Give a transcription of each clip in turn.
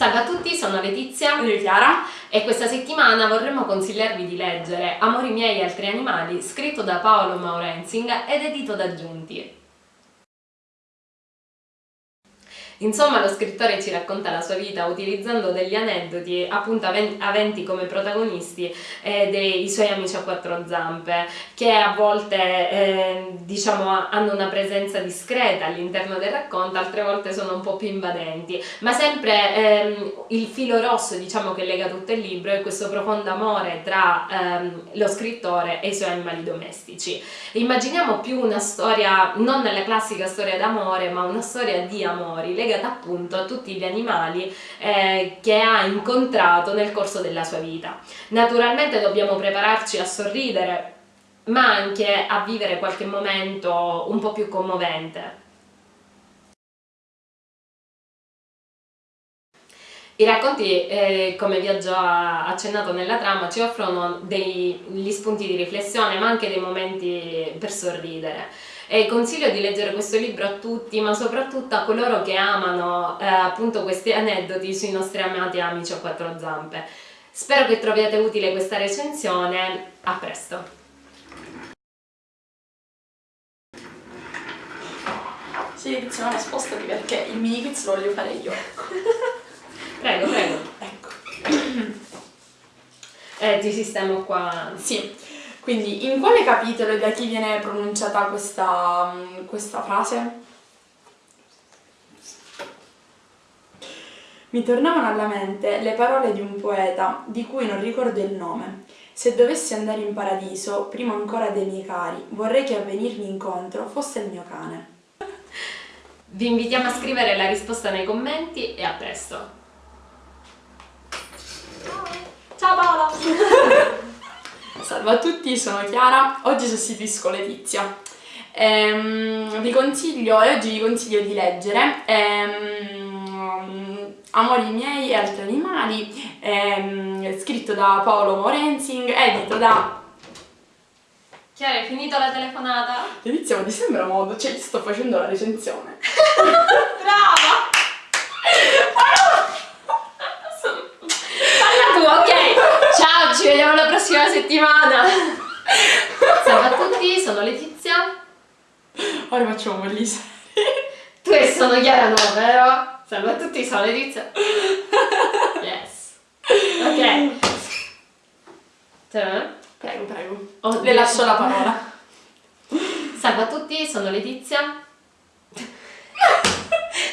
Salve a tutti, sono Letizia Io Chiara e questa settimana vorremmo consigliarvi di leggere Amori miei e altri animali, scritto da Paolo Maurenzing ed edito da Giunti. Insomma, lo scrittore ci racconta la sua vita utilizzando degli aneddoti appunto aventi come protagonisti eh, dei suoi amici a quattro zampe, che a volte eh, diciamo hanno una presenza discreta all'interno del racconto, altre volte sono un po' più invadenti, ma sempre ehm, il filo rosso diciamo che lega tutto il libro è questo profondo amore tra ehm, lo scrittore e i suoi animali domestici. Immaginiamo più una storia, non la classica storia d'amore, ma una storia di amori, legata appunto a tutti gli animali eh, che ha incontrato nel corso della sua vita. Naturalmente dobbiamo prepararci a sorridere, ma anche a vivere qualche momento un po' più commovente. I racconti, eh, come vi ho già accennato nella trama, ci offrono degli spunti di riflessione ma anche dei momenti per sorridere e consiglio di leggere questo libro a tutti ma soprattutto a coloro che amano eh, appunto questi aneddoti sui nostri amati amici a quattro zampe. Spero che troviate utile questa recensione, a presto! Sì, iniziamo spostati perché il mini quiz lo voglio fare io. prego, prego. Ecco. Eh, ti sistemo qua. Sì. Quindi in quale capitolo e da chi viene pronunciata questa, mm, questa frase? Mi tornavano alla mente le parole di un poeta di cui non ricordo il nome. Se dovessi andare in paradiso, prima ancora dei miei cari, vorrei che a venirmi incontro fosse il mio cane. Vi invitiamo a scrivere la risposta nei commenti e a presto. Ciao Paola! Salve a tutti, sono Chiara, oggi sostituisco Letizia. Ehm, vi consiglio, e oggi vi consiglio di leggere ehm, Amori miei e altri animali, ehm, scritto da Paolo Morenzing, edito da... Chiara, hai finito la telefonata? Letizia, ma ti sembra modo? Cioè, sto facendo la recensione. Brava! ci vediamo la prossima settimana! Salve a tutti, sono Letizia. Ora facciamo gli Tu e sono Chiara no, vero? Salve a tutti, sono Letizia. Yes. Ok. Prego, prego. Oh, Le lascio la parola. Salve a tutti, sono Letizia. e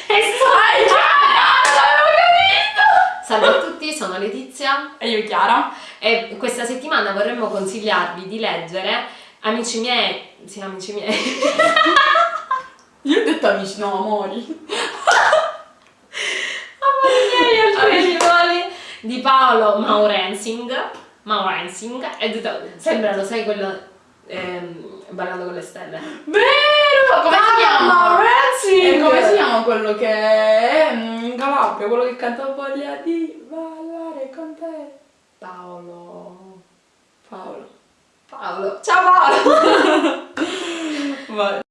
stai Salve a tutti, sono Letizia. E io Chiara. E questa settimana vorremmo consigliarvi di leggere Amici miei, sì amici miei. Io ho detto amici, no amori. Amori miei, altri animali di Paolo Maurensing. Maurensing. E sembra, lo sai quello ehm, ballando con le stelle. Vero! Come si chiama? Maurensing! E come si chiama quello che è in Calabria, quello che canta voglia di ballare con te? Paolo. Paolo. Paolo. Ciao Paolo!